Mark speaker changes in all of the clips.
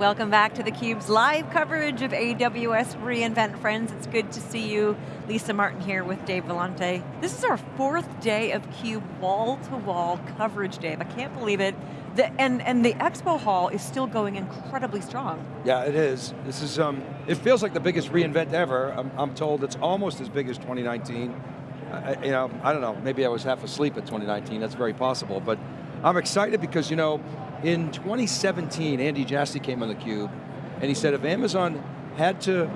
Speaker 1: Welcome back to theCUBE's live coverage of AWS reInvent Friends. It's good to see you. Lisa Martin here with Dave Vellante. This is our fourth day of CUBE wall-to-wall -wall coverage, Dave. I can't believe it. The, and, and the expo hall is still going incredibly strong.
Speaker 2: Yeah, it is. This is, um, it feels like the biggest reInvent ever. I'm, I'm told it's almost as big as 2019. I, you know, I don't know, maybe I was half asleep at 2019, that's very possible, but I'm excited because, you know, in 2017, Andy Jassy came on theCUBE, and he said if Amazon had to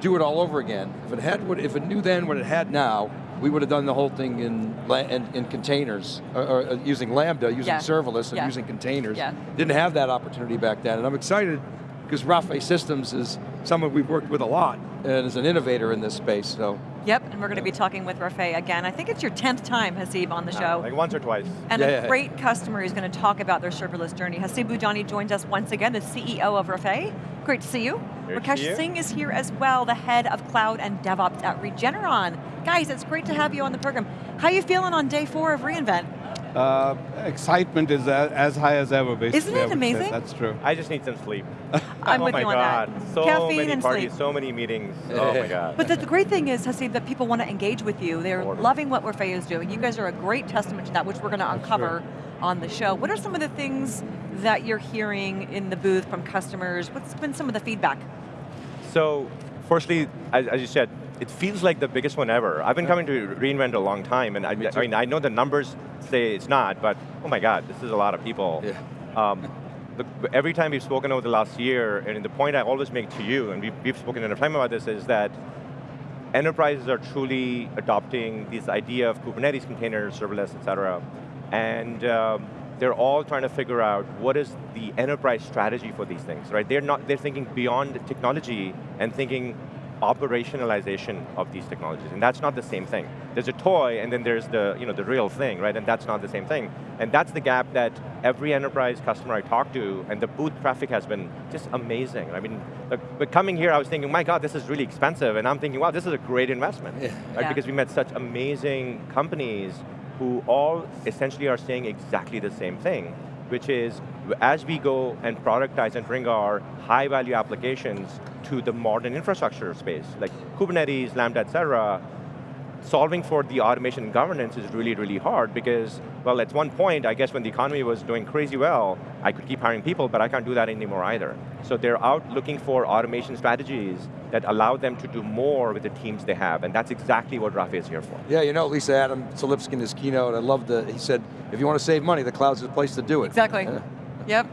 Speaker 2: do it all over again, if it had what, if it knew then what it had now, we would have done the whole thing in, in, in containers, or, or, uh, using Lambda, using yeah. serverless, and yeah. using containers. Yeah. Didn't have that opportunity back then, and I'm excited because Rafay Systems is someone we've worked with a lot, and is an innovator in this space, so.
Speaker 1: Yep, and we're going to be talking with Rafay again. I think it's your 10th time, Haseeb, on the show.
Speaker 3: like once or twice.
Speaker 1: And yeah, a yeah, great customer who's going to talk about their serverless journey. Haseeb Budhani joins us once again, the CEO of Rafay. Great to see you.
Speaker 3: Great
Speaker 1: Rakesh
Speaker 3: you.
Speaker 1: Singh is here as well, the head of cloud and DevOps at Regeneron. Guys, it's great to have you on the program. How are you feeling on day four of reInvent?
Speaker 4: Uh, excitement is as high as ever, basically.
Speaker 1: Isn't it amazing?
Speaker 4: That's true.
Speaker 3: I just need some sleep.
Speaker 1: I'm
Speaker 3: oh
Speaker 1: with
Speaker 3: my
Speaker 1: you
Speaker 3: on
Speaker 1: god.
Speaker 3: That. So
Speaker 1: Caffeine
Speaker 3: many
Speaker 1: and
Speaker 3: parties,
Speaker 1: sleep.
Speaker 3: so many meetings. oh my god.
Speaker 1: But the, the, great thing is, Haseeb, that people want to engage with you. They're loving what Rafay is doing. You guys are a great testament to that, which we're going to uncover on the show. What are some of the things that you're hearing in the booth from customers? What's been some of the feedback?
Speaker 3: So, firstly, as, as you said, it feels like the biggest one ever. I've been coming to reInvent a long time, and I, I, mean, I know the numbers say it's not, but oh my God, this is a lot of people.
Speaker 2: Yeah.
Speaker 3: Um, the, every time we've spoken over the last year, and the point I always make to you, and we've, we've spoken a time about this, is that enterprises are truly adopting this idea of Kubernetes containers, serverless, et cetera, and um, they're all trying to figure out what is the enterprise strategy for these things, right? They're not, they're thinking beyond technology and thinking operationalization of these technologies, and that's not the same thing. There's a toy, and then there's the, you know, the real thing, right? And that's not the same thing. And that's the gap that every enterprise customer I talk to, and the booth traffic has been just amazing. I mean, but coming here, I was thinking, my God, this is really expensive, and I'm thinking, wow, this is a great investment, yeah. right? Yeah. Because we met such amazing companies who all essentially are saying exactly the same thing, which is, as we go and productize and bring our high value applications to the modern infrastructure space, like Kubernetes, Lambda, et cetera, solving for the automation governance is really, really hard because, well, at one point, I guess when the economy was doing crazy well, I could keep hiring people, but I can't do that anymore either. So they're out looking for automation strategies that allow them to do more with the teams they have, and that's exactly what Rafay is here for.
Speaker 2: Yeah, you know, Lisa Adam Selipsky in his keynote, I love the, he said, if you want to save money, the cloud's the place to do it.
Speaker 1: Exactly, yeah. yep.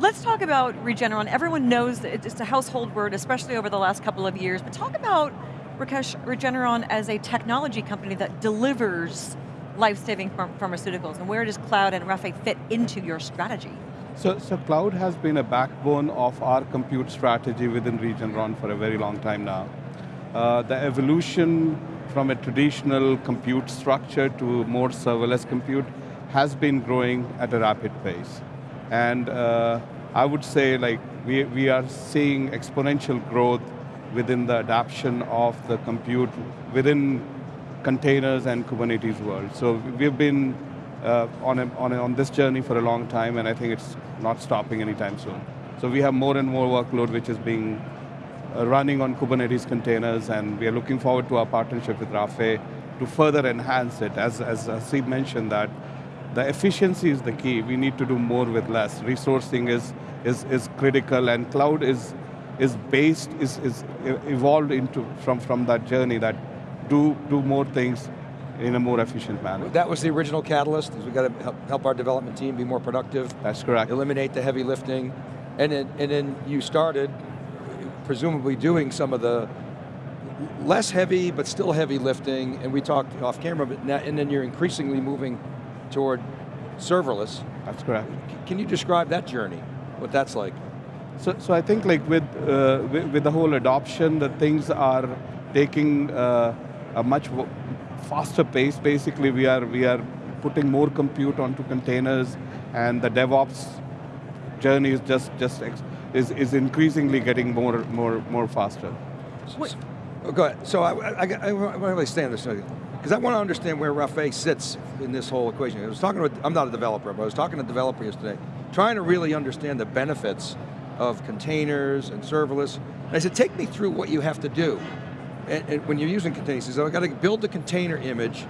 Speaker 1: Let's talk about Regeneron. Everyone knows it's a household word, especially over the last couple of years, but talk about, Rakesh, Regeneron as a technology company that delivers life-saving pharmaceuticals, and where does cloud and Rafay fit into your strategy?
Speaker 4: So, so cloud has been a backbone of our compute strategy within Regeneron for a very long time now. Uh, the evolution from a traditional compute structure to more serverless compute has been growing at a rapid pace. And uh, I would say like we, we are seeing exponential growth within the adoption of the compute within containers and Kubernetes world. So we've been uh, on, a, on, a, on this journey for a long time and I think it's not stopping anytime soon. So we have more and more workload which is being uh, running on Kubernetes containers and we are looking forward to our partnership with Rafay to further enhance it. As, as Steve mentioned that the efficiency is the key. We need to do more with less. Resourcing is, is, is critical and cloud is, is based, is, is evolved into from, from that journey that do, do more things in a more efficient manner.
Speaker 2: That was the original catalyst, is we got to help, help our development team be more productive.
Speaker 4: That's correct.
Speaker 2: Eliminate the heavy lifting. And then, and then you started, presumably doing some of the less heavy, but still heavy lifting, and we talked off camera, but now, and then you're increasingly moving toward serverless.
Speaker 4: That's correct.
Speaker 2: Can you describe that journey, what that's like?
Speaker 4: So, so I think like with, uh, with, with, the whole adoption, the things are taking uh, a much faster pace. Basically, we are, we are putting more compute onto containers and the DevOps journey is just, just is, is increasingly getting more, more, more faster.
Speaker 2: Wait. Oh, go ahead. So I, I, I, I want to really stand this because I want to understand where Rafay sits in this whole equation. I was talking with, I'm not a developer, but I was talking to a developer yesterday, trying to really understand the benefits of containers and serverless. And I said, take me through what you have to do. And, and when you're using containers, he said, I got to build the container image,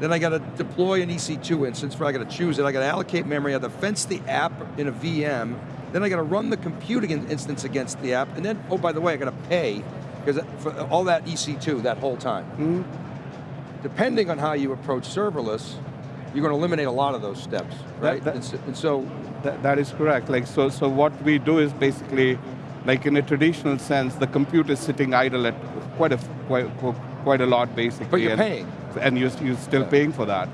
Speaker 2: then I got to deploy an EC2 instance where I got to choose it, I got to allocate memory, I got to fence the app in a VM, then I got to run the computing instance against the app, and then, oh, by the way, I got to pay because for all that EC2 that whole time.
Speaker 4: Hmm?
Speaker 2: Depending on how you approach serverless, you're going to eliminate a lot of those steps, right?
Speaker 4: that-
Speaker 2: and, so, and so,
Speaker 4: That, that is correct. Like so, so what we do is basically, like in a traditional sense, the compute is sitting idle at quite a quite, quite a lot basically.
Speaker 2: But you're
Speaker 4: and,
Speaker 2: paying.
Speaker 4: and you're, you're still
Speaker 2: Yeah.
Speaker 4: paying for that.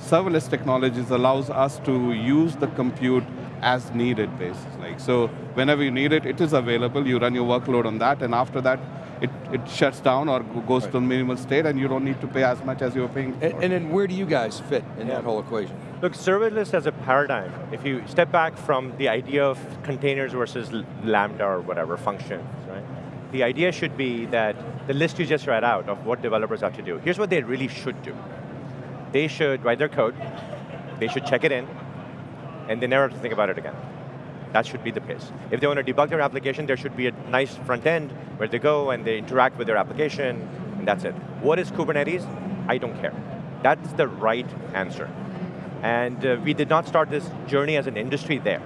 Speaker 4: Serverless technologies allows us to use the compute as needed basis. Like so, whenever you need it, it is available. You run your workload on that, and after that, it, it shuts down or goes to a minimal state, and you don't need to pay as much as you were paying.
Speaker 2: and, and then where do you guys fit in
Speaker 3: Yeah.
Speaker 2: that whole equation?
Speaker 3: Look, serverless as a paradigm, if you step back from the idea of containers versus Lambda or whatever, functions, right? The idea should be that the list you just read out of what developers have to do, here's what they really should do. They should write their code, they should check it in, and they never have to think about it again. That should be the pace. If they want to debug their application, there should be a nice front end where they go and they interact with their application, and that's it. What is Kubernetes? I don't care. That's the right answer. And uh, we did not start this journey as an industry there.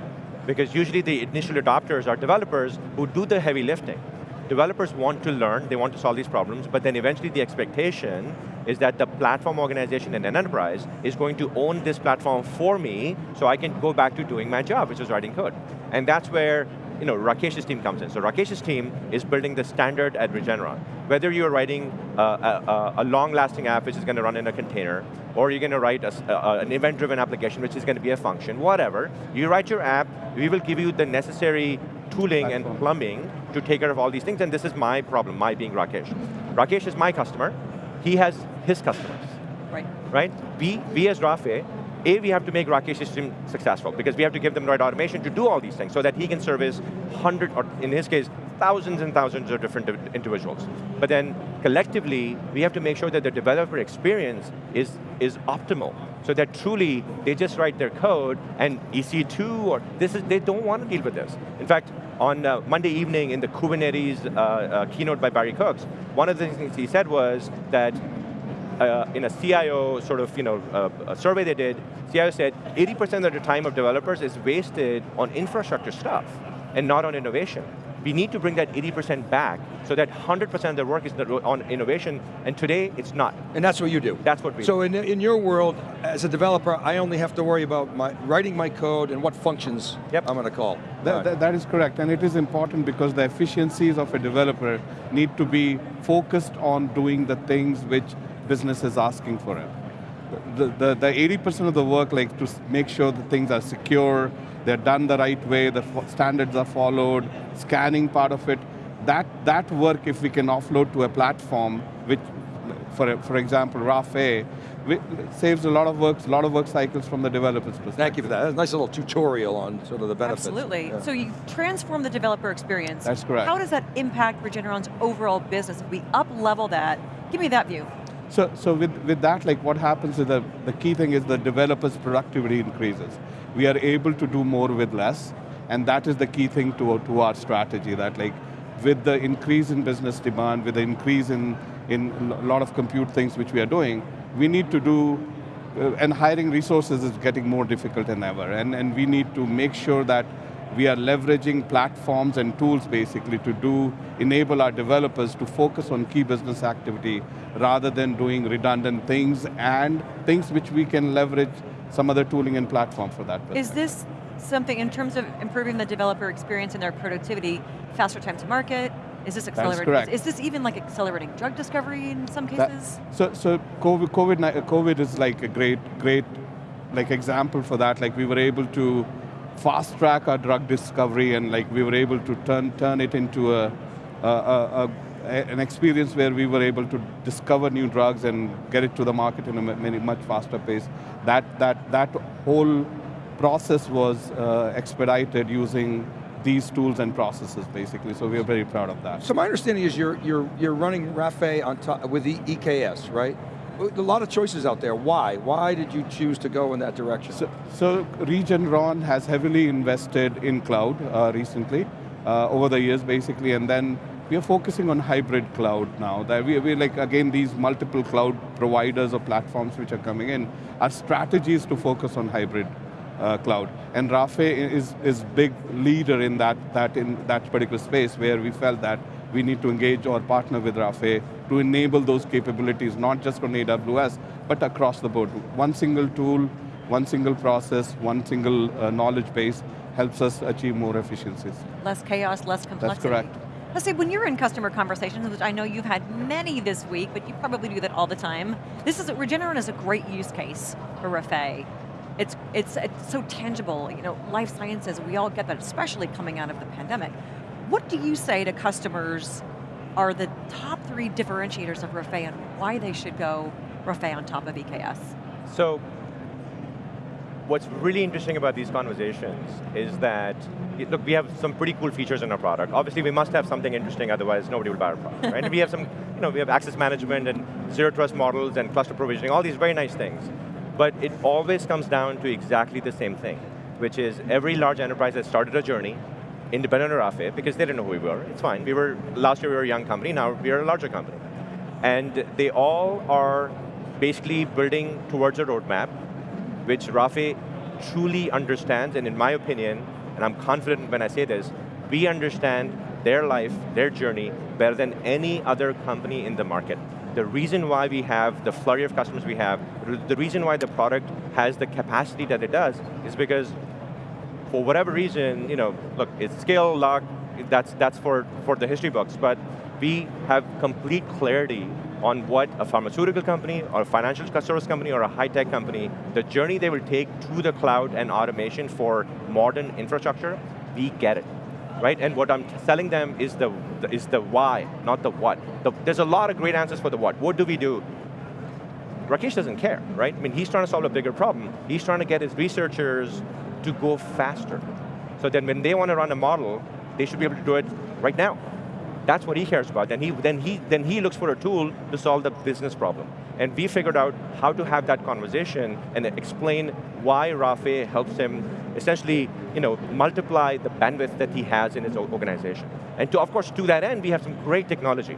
Speaker 3: Because usually the initial adopters are developers who do the heavy lifting. Developers want to learn, they want to solve these problems, but then eventually the expectation is that the platform organization in an enterprise is going to own this platform for me so I can go back to doing my job, which is writing code. And that's where you know, Rakesh's team comes in. So Rakesh's team is building the standard at Regeneron. Whether you're writing a, a, long-lasting app which is going to run in a container, or you're going to write a a- an event-driven application which is going to be a function, whatever, you write your app, we will give you the necessary tooling and plumbing to take care of all these things, and this is my problem, my being Rakesh. Rakesh is my customer, he has his customers
Speaker 1: Right.
Speaker 3: right? We, we as Rafay, A, we have to make Rakesh's system successful because we have to give them the right automation to do all these things so that he can service hundred, or in his case, thousands and thousands of different individuals. But then collectively, we have to make sure that the developer experience is, is optimal so that truly they just write their code and EC2 or this is, they don't want to deal with this. In fact, on uh, Monday evening in the Kubernetes uh, uh, keynote by Barry Cooks, one of the things he said was that uh, in a CIO sort of you know uh, a survey they did, CIO said 80% of the time of developers is wasted on infrastructure stuff and not on innovation. We need to bring that 80% back so that 100% of the work is on innovation, and today it's not.
Speaker 2: And that's what you do.
Speaker 3: That's what we
Speaker 2: So in, in your world, as a developer, I only have to worry about my writing my code and what functions
Speaker 3: Yep.
Speaker 2: I'm going to call.
Speaker 4: That,
Speaker 2: All right.
Speaker 4: that- that is correct, and it is important because the efficiencies of a developer need to be focused on doing the things which business is asking for it. The, the, the 80% of the work, like to make sure that things are secure, they're done the right way, the standards are followed, scanning part of it, that, that work if we can offload to a platform, which, for, for example, Rafay, wi- saves a lot of work, a lot of work cycles from the developer's perspective.
Speaker 2: Thank you for that. That's a nice little tutorial on sort of the benefits.
Speaker 1: Absolutely.
Speaker 2: Yeah.
Speaker 1: So you transform the developer experience.
Speaker 4: That's correct.
Speaker 1: How does that impact Regeneron's overall business? If we up level that, give me that view.
Speaker 4: So, so with, with that, like what happens is the, the key thing is the developer's productivity increases. We are able to do more with less, and that is the key thing to, to our strategy, that like with the increase in business demand, with the increase in, in a lot of compute things which we are doing, we need to do, uh, and hiring resources is getting more difficult than ever, and, and we need to make sure that we are leveraging platforms and tools basically to do, enable our developers to focus on key business activity rather than doing redundant things and things which we can leverage some other tooling and platform for that.
Speaker 1: Is this something, in terms of improving the developer experience and their productivity, faster time to market? Is this accelerating? Is, is this even like accelerating drug discovery in some
Speaker 4: That-
Speaker 1: cases?
Speaker 4: so, so COVID, COVID, COVID is like a great, great, like example for that. Like we were able to fast track our drug discovery, and like we were able to turn turn it into a, a, a, a an experience where we were able to discover new drugs and get it to the market in a many, much faster pace. That that that whole process was uh, expedited using these tools and processes, basically. So we are very proud of that.
Speaker 2: So my understanding is you're, you're, you're running Rafay on top, with the EKS, right? A lot of choices out there. Why? Why did you choose to go in that direction?
Speaker 4: So, so Regeneron has heavily invested in cloud uh, recently. uh, over the years, basically, and then we are focusing on hybrid cloud now. That we, we like, again, these multiple cloud providers or platforms which are coming in. Our strategy is to focus on hybrid uh, cloud. And Rafay is, is big leader in that, that, in that particular space where we felt that we need to engage or partner with Rafay to enable those capabilities, not just on AWS, but across the board. One single tool, one single process, one single uh, knowledge base helps us achieve more efficiencies.
Speaker 1: Less chaos, less complexity.
Speaker 4: That's correct.
Speaker 1: Let's say when you're in customer conversations, which I know you've had many this week, but you probably do that all the time. This is, Regeneron is a great use case for Rafay. It's, it's, it's so tangible, you know, life sciences, we all get that, especially coming out of the pandemic. What do you say to customers are the top three differentiators of Rafay and why they should go Rafay on top of EKS?
Speaker 3: So, what's really interesting about these conversations is that, look, we have some pretty cool features in our product. Obviously, we must have something interesting, otherwise nobody will buy our product, right? and we have some, you know, we have access management and zero trust models and cluster provisioning, all these very nice things. But it always comes down to exactly the same thing, which is every large enterprise has started a journey, independent of Rafay, because they didn't know who we were, it's fine. We were, last year we were a young company, now we are a larger company. And they all are basically building towards a roadmap, which Rafay truly understands, and in my opinion, and I'm confident when I say this, we understand their life, their journey, better than any other company in the market. The reason why we have the flurry of customers we have, the reason why the product has the capacity that it does, is because for whatever reason, you know, look, it's scale lock, that's, that's for, for the history books, but we have complete clarity on what a pharmaceutical company, or a financial service company, or a high-tech company, the journey they will take to the cloud and automation for modern infrastructure, we get it. Right, and what I'm selling them is the, is the why, not the what. The, there's a lot of great answers for the what. What do we do? Rakesh doesn't care, right? I mean, he's trying to solve a bigger problem. He's trying to get his researchers to go faster. So then when they want to run a model, they should be able to do it right now. That's what he cares about. Then he, then, he, then he looks for a tool to solve the business problem. And we figured out how to have that conversation and explain why Rafay helps him essentially you know, multiply the bandwidth that he has in his organization. And to, of course, to that end, we have some great technology,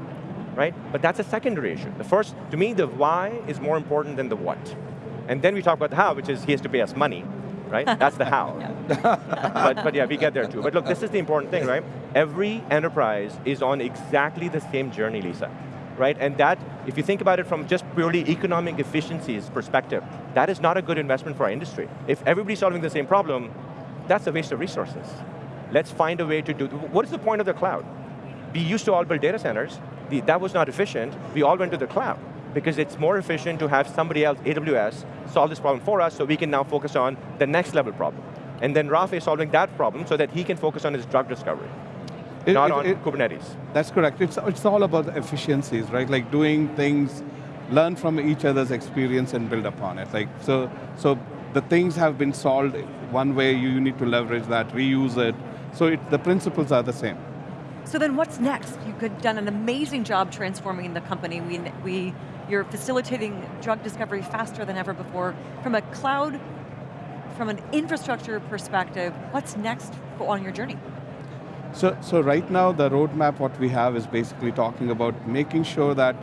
Speaker 3: right? But that's a secondary issue. The first, to me, the why is more important than the what. And then we talk about the how, which is he has to pay us money right? That's the how. but, but yeah, we get there too. But look, this is the important thing, right? Every enterprise is on exactly the same journey, Lisa. Right, and that, if you think about it from just purely economic efficiencies perspective, that is not a good investment for our industry. If everybody's solving the same problem, that's a waste of resources. Let's find a way to do, what is the point of the cloud? We used to all build data centers, the, that was not efficient, we all went to the cloud because it's more efficient to have somebody else, AWS, solve this problem for us so we can now focus on the next level problem. And then Rafay is solving that problem so that he can focus on his drug discovery, it, not it, on it, Kubernetes.
Speaker 4: That's correct. It's, it's all about efficiencies, right? Like doing things, learn from each other's experience and build upon it. Like so, so the things have been solved one way, you need to leverage that, reuse it. So it, the principles are the same.
Speaker 1: So then what's next? You've done an amazing job transforming the company. We, we you're facilitating drug discovery faster than ever before. From a cloud, from an infrastructure perspective, what's next on your journey?
Speaker 4: So, so right now the roadmap what we have is basically talking about making sure that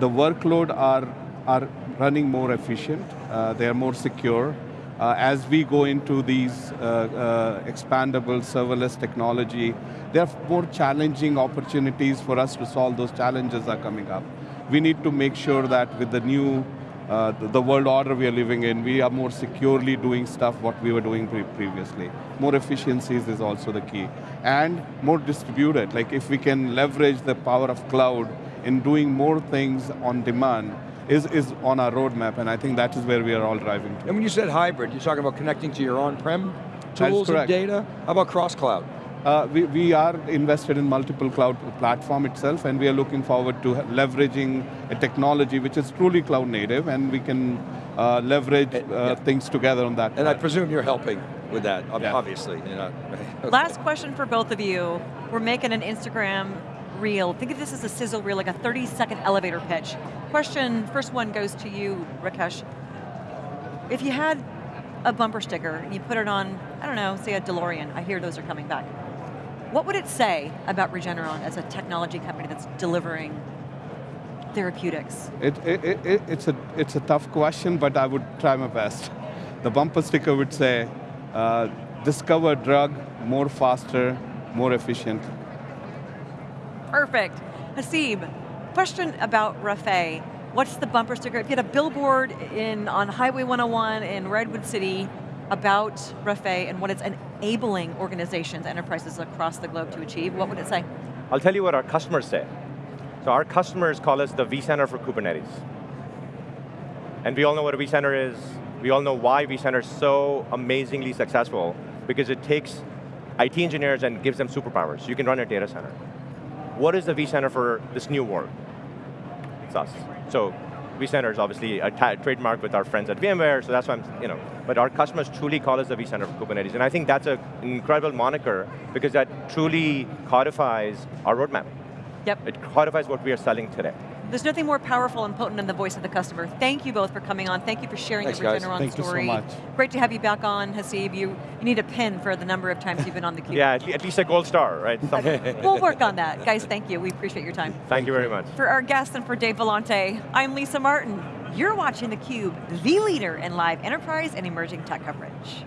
Speaker 4: the workload are, are running more efficient, uh, they are more secure. Uh, as we go into these uh, uh expandable serverless technology, there are more challenging opportunities for us to solve those challenges are coming up we need to make sure that with the new, uh, the, world order we are living in, we are more securely doing stuff what we were doing pre previously. More efficiencies is also the key. And more distributed, like if we can leverage the power of cloud in doing more things on demand, is, is on our roadmap, and I think that is where we are all driving to.
Speaker 2: And when you said hybrid, you're talking about connecting to your on-prem tools and data? How about cross-cloud?
Speaker 4: Uh, we, we are invested in multiple cloud platform itself and we are looking forward to leveraging a technology which is truly cloud native and we can uh, leverage uh, yeah. things together on that.
Speaker 2: And part. I presume you're helping with that, yeah. obviously. You know.
Speaker 1: Last question for both of you. We're making an Instagram reel. Think of this as a sizzle reel, like a 30 second elevator pitch. Question, first one goes to you, Rakesh. If you had a bumper sticker and you put it on, I don't know, say a DeLorean, I hear those are coming back what would it say about Regeneron as a technology company that's delivering therapeutics?
Speaker 4: It, it, it, it- it's, a, it's a tough question, but I would try my best. The bumper sticker would say, uh, discover drug more faster, more efficient.
Speaker 1: Perfect. Haseeb, question about Rafay. What's the bumper sticker? If you had a billboard in, on Highway 101 in Redwood City about Rafay and what it's enabling organizations, enterprises across the globe to achieve, what would it say?
Speaker 3: I'll tell you what our customers say. So our customers call us the vCenter for Kubernetes. And we all know what a vCenter is. We all know why vCenter is so amazingly successful, because it takes IT engineers and gives them superpowers. You can run a data center. What is the vCenter for this new world? It's us. So vCenter is obviously a trademark with our friends at VMware, so that's why I'm, you know, but our customers truly call us the vCenter for Kubernetes, and I think that's a- an incredible moniker because that truly codifies our roadmap.
Speaker 1: Yep.
Speaker 3: It codifies what we are selling today.
Speaker 1: There's nothing more powerful and potent than the voice of the customer. Thank you both for coming on. Thank you for sharing
Speaker 2: Thanks,
Speaker 1: the
Speaker 2: guys.
Speaker 1: Regeneron
Speaker 4: Thank you so
Speaker 1: story.
Speaker 4: much.
Speaker 1: Great to have you back on, Haseeb. You, you need a pin for the number of times you've been on the cube.
Speaker 3: Yeah, at, least a gold star, right?
Speaker 1: We'll work on that. Guys, thank you. We appreciate your time.
Speaker 3: Thank you very much.
Speaker 1: For our guests and for Dave Vellante, I'm Lisa Martin. You're watching theCUBE, the leader in live enterprise and emerging tech coverage.